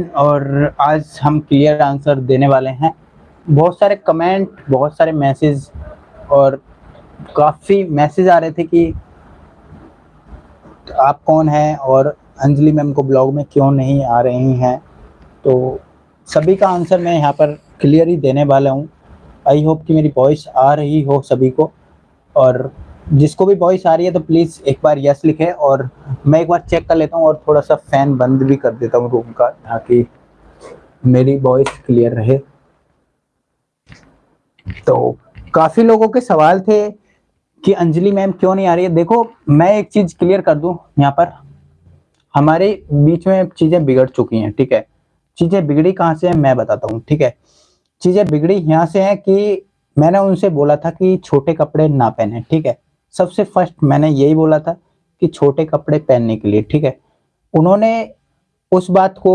और आज हम क्लियर आंसर देने वाले हैं। बहुत सारे कमेंट बहुत सारे मैसेज और काफ़ी मैसेज आ रहे थे कि आप कौन हैं और अंजलि मैम को ब्लॉग में क्यों नहीं आ रही हैं। तो सभी का आंसर मैं यहाँ पर क्लियर ही देने वाला हूँ। आई होप कि मेरी वॉइस आ रही हो सभी को और जिसको भी वॉइस आ रही है तो प्लीज़ एक बार यस लिखे और मैं एक बार चेक कर लेता हूँ और थोड़ा सा फ़ैन बंद भी कर देता हूँ रूम का ताकि मेरी वॉइस क्लियर रहे। तो काफ़ी लोगों के सवाल थे कि अंजलि मैम क्यों नहीं आ रही है? देखो, मैं एक चीज़ क्लियर कर दूँ यहाँ पर। हमारे बीच में चीज़ें बिगड़ चुकी हैं, ठीक है? चीज़ें बिगड़ी कहाँ से है मैं बताता हूँ, ठीक है? चीज़ें बिगड़ी यहाँ से है कि मैंने उनसे बोला था कि छोटे कपड़े ना पहने, ठीक है? सबसे फ़र्स्ट मैंने यही बोला था कि छोटे कपड़े पहनने के लिए, ठीक है? उन्होंने उस बात को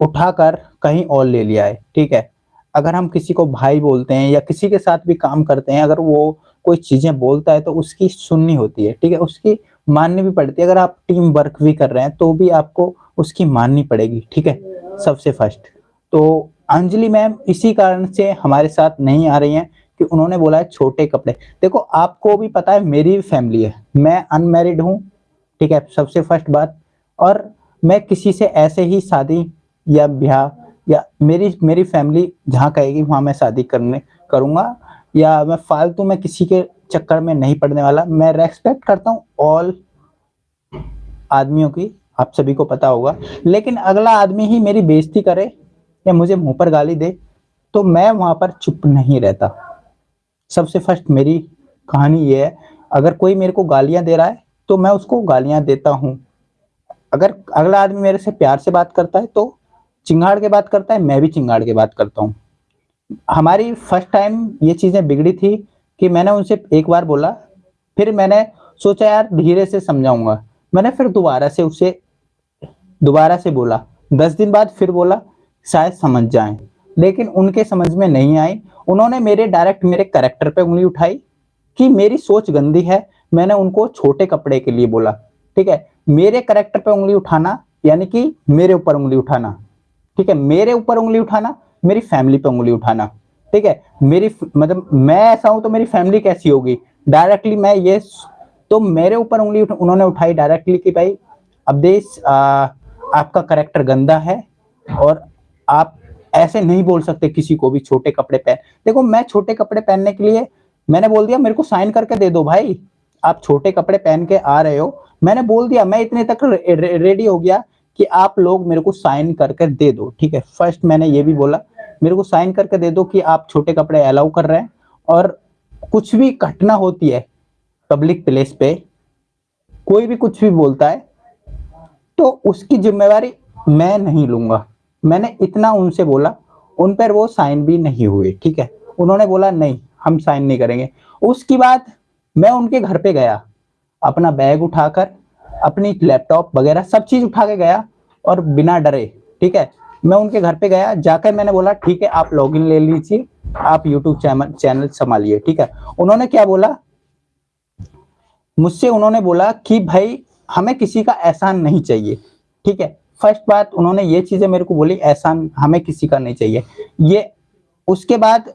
उठाकर कहीं और ले लिया है, ठीक है? अगर हम किसी को भाई बोलते हैं या किसी के साथ भी काम करते हैं, अगर वो कोई चीज़ें बोलता है तो उसकी सुननी होती है, ठीक है? उसकी माननी भी पड़ती है। अगर आप टीम वर्क भी कर रहे हैं तो भी आपको उसकी माननी पड़ेगी, ठीक है? सबसे फ़र्स्ट तो अंजलि मैम इसी कारण से हमारे साथ नहीं आ रही हैं। कि उन्होंने बोला है छोटे कपड़े। देखो, आपको भी पता है, मेरी फैमिली है। मैं अनमेरिड हूँ, ठीक है, सबसे फ़र्स्ट बात। और मैं किसी से ऐसे ही शादी या ब्याह या मेरी मेरी फैमिली जहाँ कहेगी, वहाँ मैं शादी करने, करूँगा। या मैं फालतू में किसी के चक्कर में नहीं पड़ने वाला। मैं रेस्पेक्ट करता हूँ ऑल आदमियों की, आप सभी को पता होगा। लेकिन अगला आदमी ही मेरी बेइज्जती करे या मुझे मुँह पर गाली दे तो मैं वहाँ पर चुप नहीं रहता। सबसे फ़र्स्ट मेरी कहानी ये है, अगर कोई मेरे को गालियाँ दे रहा है तो मैं उसको गालियाँ देता हूँ। अगर अगला आदमी मेरे से प्यार से बात करता है तो चिंगाड़ के बात करता है, मैं भी चिंगाड़ के बात करता हूँ। हमारी फ़र्स्ट टाइम ये चीज़ें बिगड़ी थी कि मैंने उनसे एक बार बोला, फिर मैंने सोचा, यार, धीरे से समझाऊँगा। मैंने फिर दोबारा से उसे, दोबारा से बोला। दस दिन बाद फिर बोला, शायद समझ जाए। लेकिन उनके समझ में नहीं आई। उन्होंने मेरे डायरेक्ट मेरे करेक्टर पे उंगली उठाई कि मेरी सोच गंदी है मैंने उनको छोटे कपड़े के लिए बोला। ठीक है? मेरे करेक्टर पे उंगली उठाना यानी कि मेरे ऊपर उंगली उठाना। ठीक है? मेरे ऊपर उंगली उठाना मेरी फैमिली पे उंगली उठाना। ठीक है? मेरी मतलब मैं ऐसा हूँ तो मेरी फैमिली कैसी होगी? डायरेक्टली मैं ये तो मेरे ऊपर उंगली उठ, उन्होंने उठाई डायरेक्टली कि भाई अब देश आपका करेक्टर गंदा है और आप ऐसे नहीं बोल सकते किसी को भी छोटे कपड़े पहन। देखो, मैं छोटे कपड़े पहनने के लिए, मैंने बोल दिया, मेरे को साइन करके दे दो भाई। आप छोटे कपड़े पहन के आ रहे हो। मैंने बोल दिया, मैं इतने तक रेडी हो गया कि आप लोग मेरे को साइन करके दे दो, ठीक है? फ़र्स्ट मैंने ये भी बोला, मेरे को साइन करके दे दो कि आप छोटे कपड़े अलाउ कर रहे हैं और कुछ भी घटना होती है पब्लिक प्लेस पे, कोई भी कुछ भी बोलता है तो उसकी जिम्मेवारी मैं नहीं लूँगा। मैंने इतना उनसे बोला, उन पर वो साइन भी नहीं हुए, ठीक है? उन्होंने बोला, नहीं, हम साइन नहीं करेंगे। उसके बाद मैं उनके घर पे गया, अपना बैग उठाकर, अपनी लैपटॉप वगैरह सब चीज़ उठा के गया और बिना डरे, ठीक है? मैं उनके घर पे गया, जाकर मैंने बोला, ठीक है, आप लॉगिन ले लीजिए, आप यूट्यूब चैनल चैनल संभालिए, ठीक है? उन्होंने क्या बोला? मुझसे उन्होंने बोला कि, भाई, हमें किसी का एहसान नहीं चाहिए, ठीक है? फ़र्स्ट बात, उन्होंने ये चीज़ें मेरे को बोली एहसान हमें किसी का नहीं चाहिए। ये, उसके बाद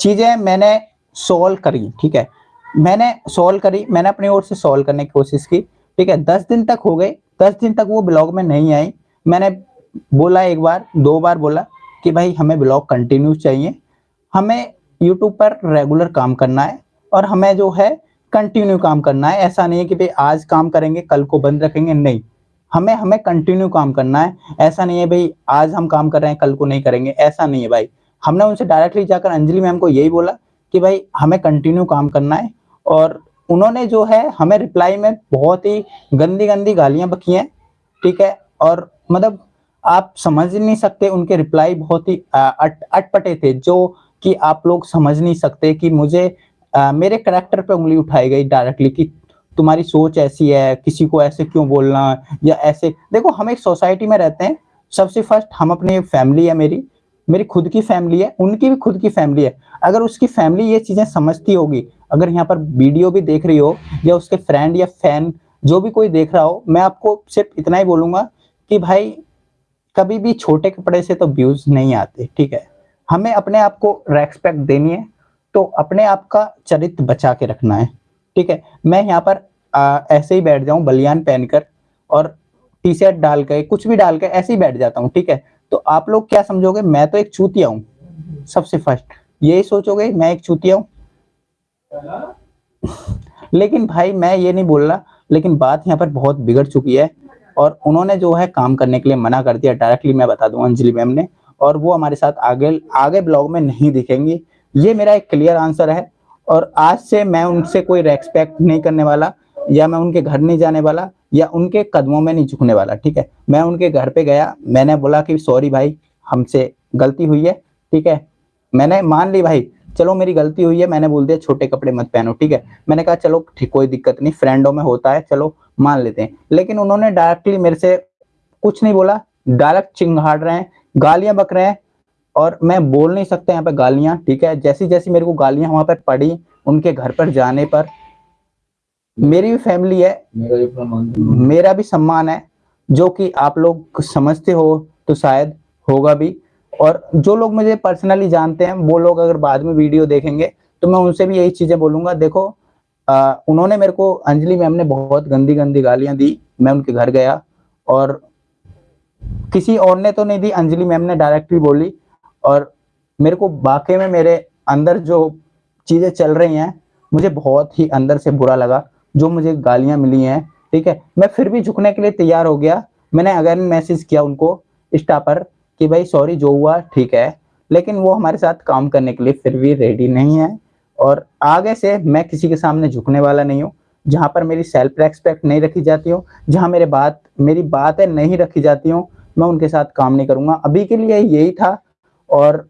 चीज़ें मैंने सॉल्व करी, ठीक है? मैंने सॉल्व करी, मैंने अपनी ओर से सॉल्व करने की कोशिश की, ठीक है? दस दिन तक हो गए, दस दिन तक वो ब्लॉग में नहीं आई। मैंने बोला एक बार, दो बार बोला कि भाई, हमें ब्लॉग कंटिन्यू चाहिए। हमें यूट्यूब पर रेगुलर काम करना है और हमें जो है कंटिन्यू काम करना है। ऐसा नहीं है कि भाई, आज काम करेंगे, कल को बंद रखेंगे, नहीं। हमें हमें कंटिन्यू काम करना है। ऐसा नहीं है भाई आज हम काम कर रहे हैं कल को नहीं करेंगे। ऐसा नहीं है भाई। हमने उनसे डायरेक्टली जाकर अंजलि मैम को यही बोला कि भाई हमें कंटिन्यू काम करना है। और उन्होंने जो है हमें रिप्लाई में बहुत ही गंदी गंदी गालियाँ बकी हैं। ठीक है? और मतलब आप समझ नहीं सकते उनके रिप्लाई बहुत ही अट अटपटे थे जो कि आप लोग समझ नहीं सकते कि मुझे आ, मेरे करेक्टर पे उंगली उठाई गई डायरेक्टली कि तुम्हारी सोच ऐसी है, किसी को ऐसे क्यों बोलना या ऐसे? देखो, हम एक सोसाइटी में रहते हैं। सबसे फ़र्स्ट हम अपनी फैमिली है मेरी। मेरी खुद की फैमिली है, उनकी भी खुद की फैमिली है। अगर उसकी फैमिली ये चीज़ें समझती होगी, अगर यहाँ पर वीडियो भी देख रही हो या उसके फ्रेंड या फ़ैन जो भी कोई देख रहा हो, मैं आपको सिर्फ़ इतना ही बोलूँगा कि भाई, कभी भी छोटे कपड़े से तो व्यूज़ नहीं आते, ठीक है? हमें अपने आप को रेस्पेक्ट देनी है तो अपने आप का चरित्र बचा के रखना है। ठीक है? मैं यहाँ पर आ, ऐसे ही बैठ जाऊँ बलियान पहनकर और टी शर्ट डाल के कुछ भी डाल के ऐसे ही बैठ जाता हूँ ठीक है? तो आप लोग क्या समझोगे? मैं तो एक चूतिया हूँ सबसे फ़र्स्ट यही सोचोगे मैं एक चूतिया हूँ? लेकिन भाई मैं ये नहीं बोल रहा लेकिन बात यहाँ पर बहुत बिगड़ चुकी है और उन्होंने जो है काम करने के लिए मना कर दिया। डायरेक्टली मैं बता दूँ अंजलि मैम ने और वो हमारे साथ आगे आगे ब्लॉग में नहीं दिखेंगी। ये मेरा एक क्लियर आंसर है। और आज से मैं उनसे कोई रेस्पेक्ट नहीं करने वाला, या मैं उनके घर नहीं जाने वाला, या उनके कदमों में नहीं झुकने वाला, ठीक है? मैं उनके घर पे गया, मैंने बोला कि सॉरी भाई, हमसे गलती हुई है, ठीक है? मैंने मान ली भाई, चलो मेरी गलती हुई है, मैंने बोल दिया छोटे कपड़े मत पहनो, ठीक है? मैंने कहा, चलो, ठीक, कोई दिक्कत नहीं फ्रेंडों में होता है, चलो, मान लेते हैं। लेकिन उन्होंने डायरेक्टली मेरे से कुछ नहीं बोला, डायरेक्ट चिंगाड़ रहे हैं, गालियाँ बक रहे हैं और मैं बोल नहीं सकता यहाँ पे गालियाँ ठीक है? जैसी जैसी मेरे को गालियाँ वहाँ पर पड़ी उनके घर पर जाने पर मेरी भी फैमिली है। मेरा भी सम्मान है जो कि आप लोग समझते हो तो शायद होगा भी। और जो लोग मुझे पर्सनली जानते हैं वो लोग अगर बाद में वीडियो देखेंगे तो मैं उनसे भी यही चीज़ें बोलूँगा। देखो आ, उन्होंने मेरे को अंजलि मैम ने बहुत गंदी गंदी गालियाँ दी मैं उनके घर गया और किसी और ने तो नहीं दी अंजलि मैम ने डायरेक्टली बोली। और मेरे को वाकई में मेरे अंदर जो चीज़ें चल रही हैं, मुझे बहुत ही अंदर से बुरा लगा, जो मुझे गालियाँ मिली हैं, ठीक है? मैं फिर भी झुकने के लिए तैयार हो गया। मैंने अगेन मैसेज किया उनको इंस्टा पर कि भाई सॉरी जो हुआ, ठीक है। लेकिन वो हमारे साथ काम करने के लिए फिर भी रेडी नहीं है। और आगे से मैं किसी के सामने झुकने वाला नहीं हूँ, जहाँ पर मेरी सेल्फ रेस्पेक्ट नहीं रखी जाती हो, जहाँ मेरे बात, मेरी बातें नहीं रखी जाती हूँ, मैं उनके साथ काम नहीं करूँगा। अभी के लिए यही था। और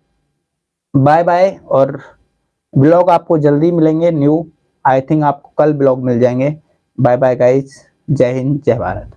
बाय बाय और ब्लॉग आपको जल्दी मिलेंगे न्यू आई थिंक आपको कल ब्लॉग मिल जाएँगे। बाय बाय गाइज़ जय हिंद, जय भारत।